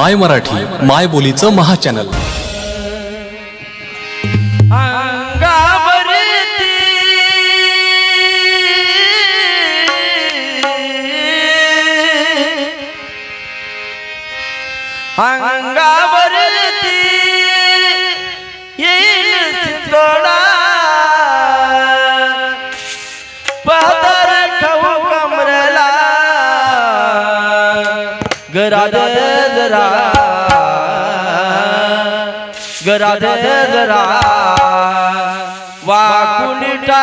माय मराठी माय बोलीचं महाचॅनल अंगावरती. येईल राधे जरा. ग राधे जरा. वाकुनिटा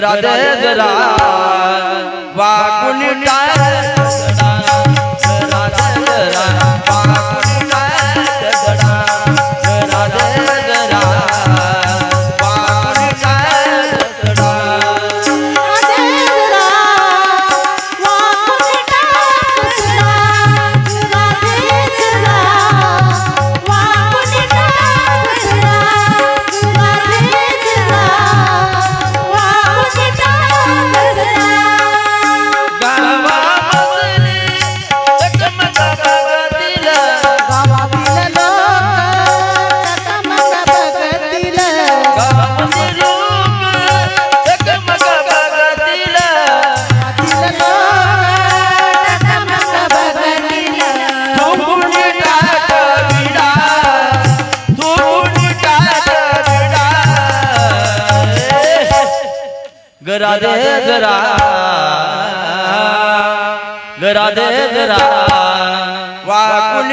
राधे जरा वागुन टाळ. राधे जरा राधे जरा वाकुन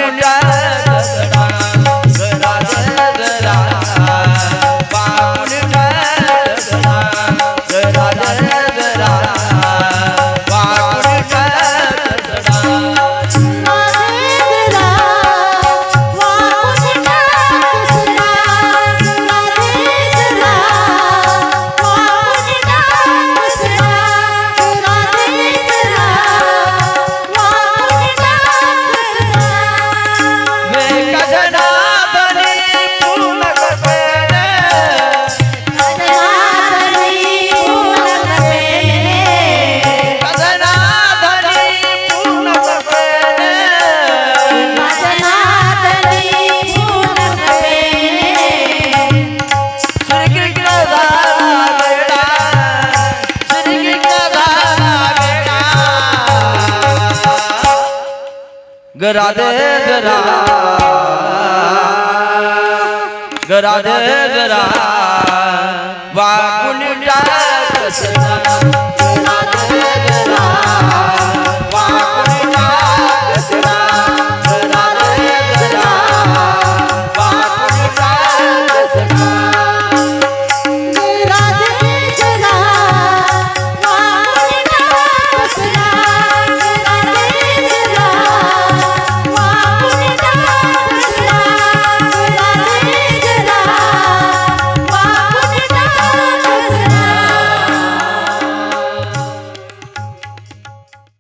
गरा दे गरा. गरा दे गरा. वाकुंडा कसना